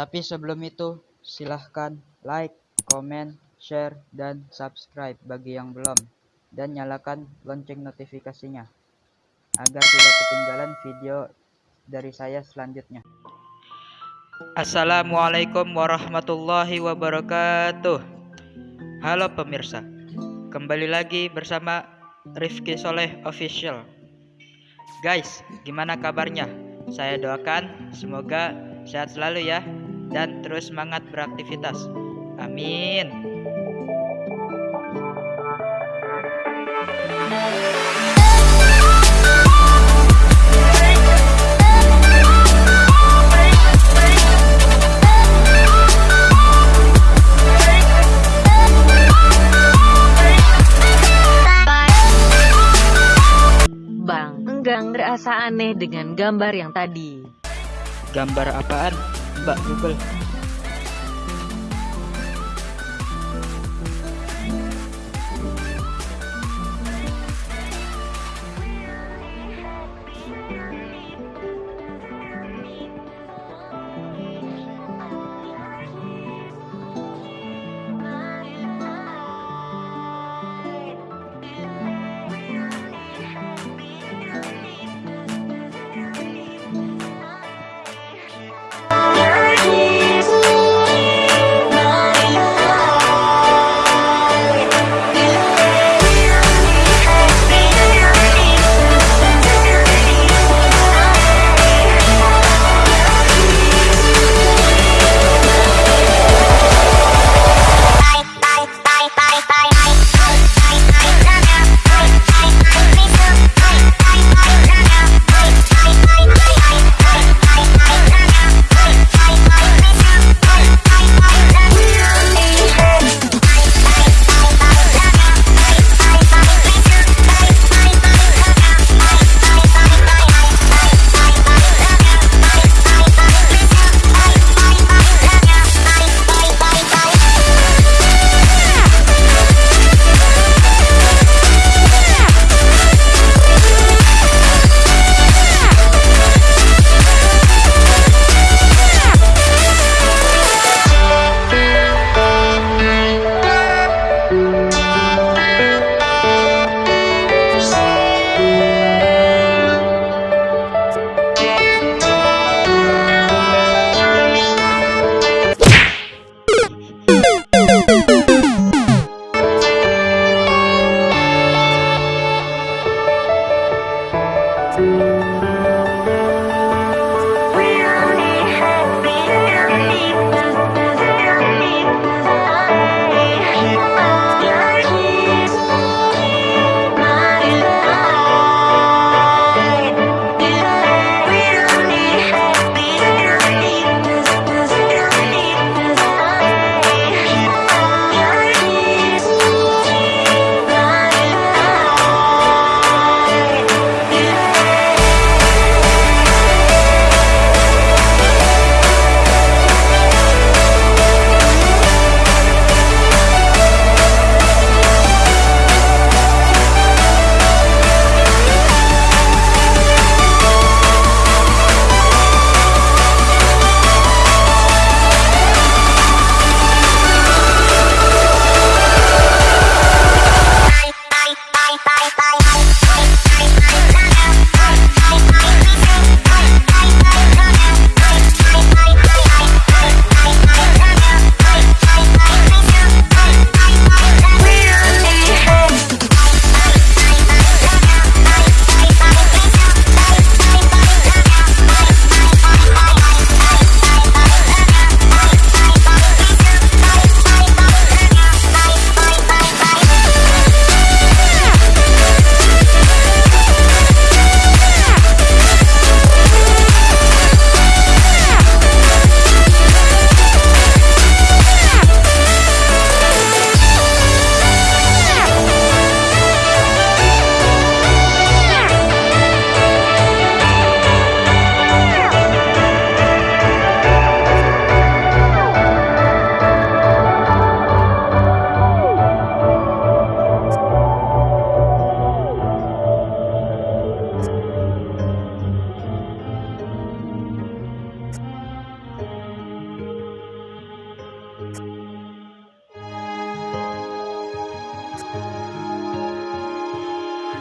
Tapi sebelum itu, silahkan like, komen, share, dan subscribe bagi yang belum. Dan nyalakan lonceng notifikasinya, agar tidak ketinggalan video dari saya selanjutnya. Assalamualaikum warahmatullahi wabarakatuh. Halo pemirsa, kembali lagi bersama Rifki Soleh Official. Guys, gimana kabarnya? Saya doakan semoga sehat selalu ya dan terus semangat beraktivitas. Amin. Bang, enggang rasa aneh dengan gambar yang tadi. Gambar apaan, Mbak Google?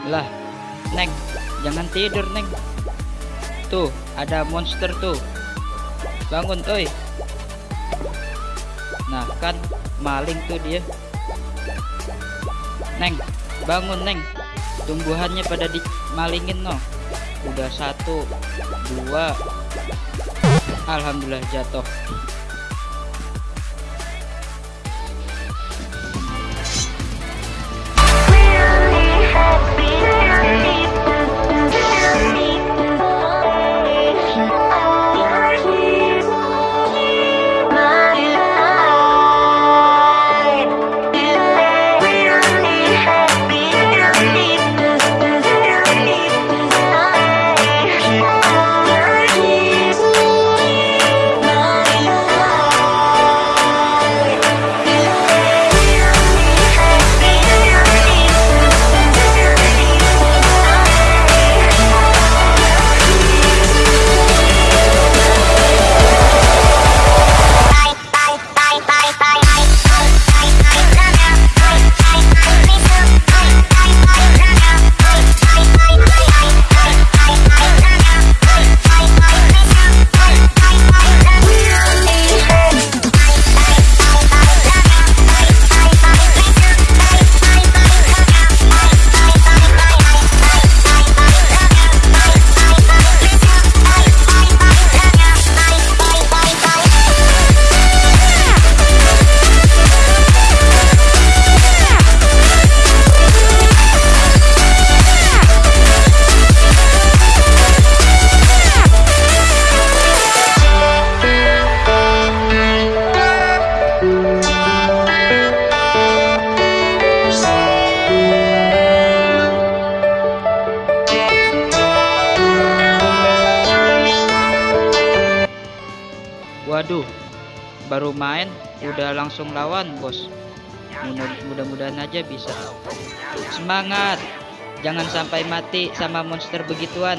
Lah, Neng, jangan tidur, Neng. Tuh, ada monster tuh. Bangun, oi. Nah, kan maling tuh dia. Neng, bangun, Neng. Tumbuhannya pada dimalingin, no. Udah satu, dua. Alhamdulillah jatuh. Udah langsung lawan, bos. Mudah- Mudah-mudahan aja bisa. Semangat! Jangan sampai mati sama monster begituan.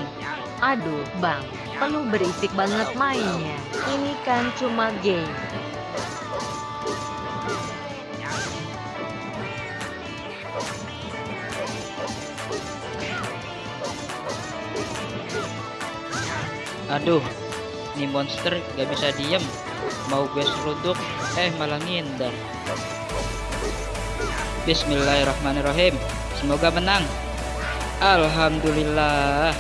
Aduh, Bang, perlu berisik banget mainnya. Ini kan cuma game. Aduh, ini monster gak bisa diem. Mau gue seruduk, eh malah ngindar. Bismillahirrahmanirrahim. Semoga menang. Alhamdulillah.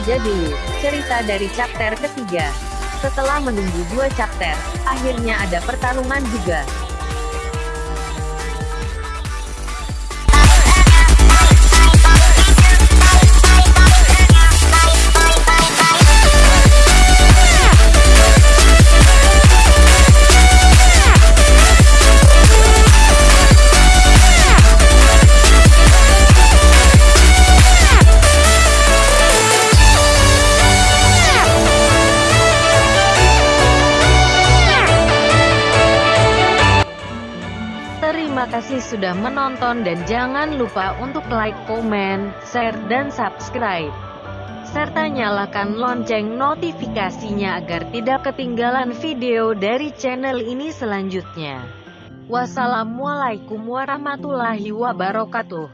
Saja dulu, cerita dari chapter ketiga. Setelah menunggu dua chapter, akhirnya ada pertarungan juga. Kasih sudah menonton dan jangan lupa untuk like, komen, share, dan subscribe. Serta nyalakan lonceng notifikasinya agar tidak ketinggalan video dari channel ini selanjutnya. Wassalamualaikum warahmatullahi wabarakatuh.